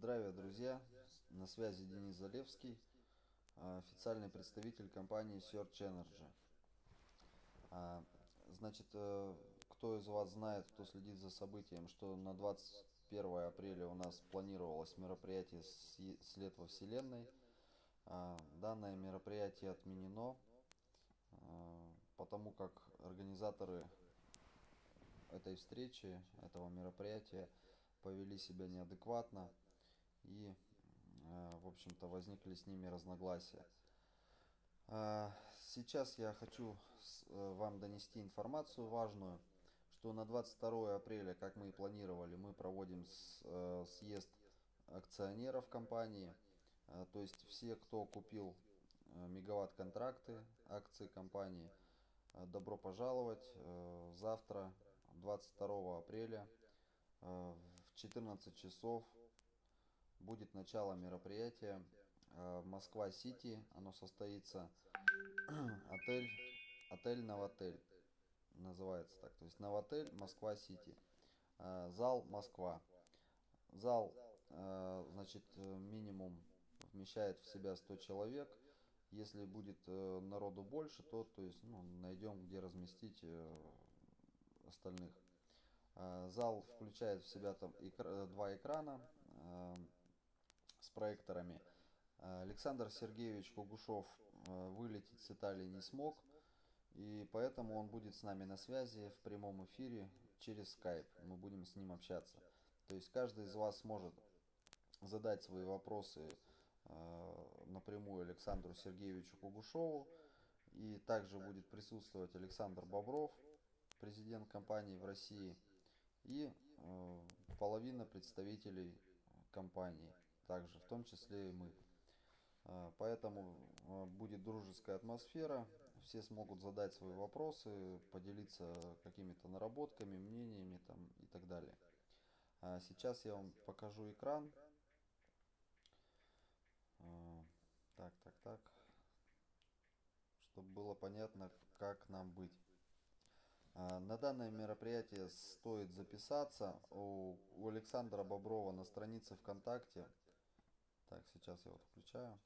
Здравия, друзья! На связи Денис Залевский, а, официальный представитель компании Search Energy. А, значит, э, кто из вас знает, кто следит за событием, что на 21 апреля у нас планировалось мероприятие «След во Вселенной». А, данное мероприятие отменено, потому как организаторы этой встречи, этого мероприятия повели себя неадекватно и, э, в общем-то, возникли с ними разногласия. Э, сейчас я хочу э, вам донести информацию важную, что на 22 апреля, как мы и планировали, мы проводим съезд акционеров компании. То есть все, кто купил мегаватт-контракты, акции компании, добро пожаловать. Завтра, 22 апреля, в 14 часов будет начало мероприятия э, Москва-Сити. Оно состоится отель, отель Новотель. Называется так. То есть Новотель Москва-Сити. Э, зал Москва. Зал, э, значит, минимум вмещает в себя 100 человек. Если будет народу больше, то, то есть, ну, найдем, где разместить остальных. Зал включает в себя там два экрана проекторами. Александр Сергеевич Кугушев э, вылететь с Италии не смог, и поэтому он будет с нами на связи в прямом эфире через Skype. Мы будем с ним общаться. То есть каждый из вас сможет задать свои вопросы э, напрямую Александру Сергеевичу Кугушеву. И также будет присутствовать Александр Бобров, президент компании в России, и э, половина представителей компании также, в том числе и мы. А, поэтому а, будет дружеская атмосфера, все смогут задать свои вопросы, поделиться какими-то наработками, мнениями там и так далее. А сейчас я вам покажу экран. Так, так, так. Чтобы было понятно, как нам быть. На данное мероприятие стоит записаться у Александра Боброва на странице ВКонтакте так, сейчас я вот включаю.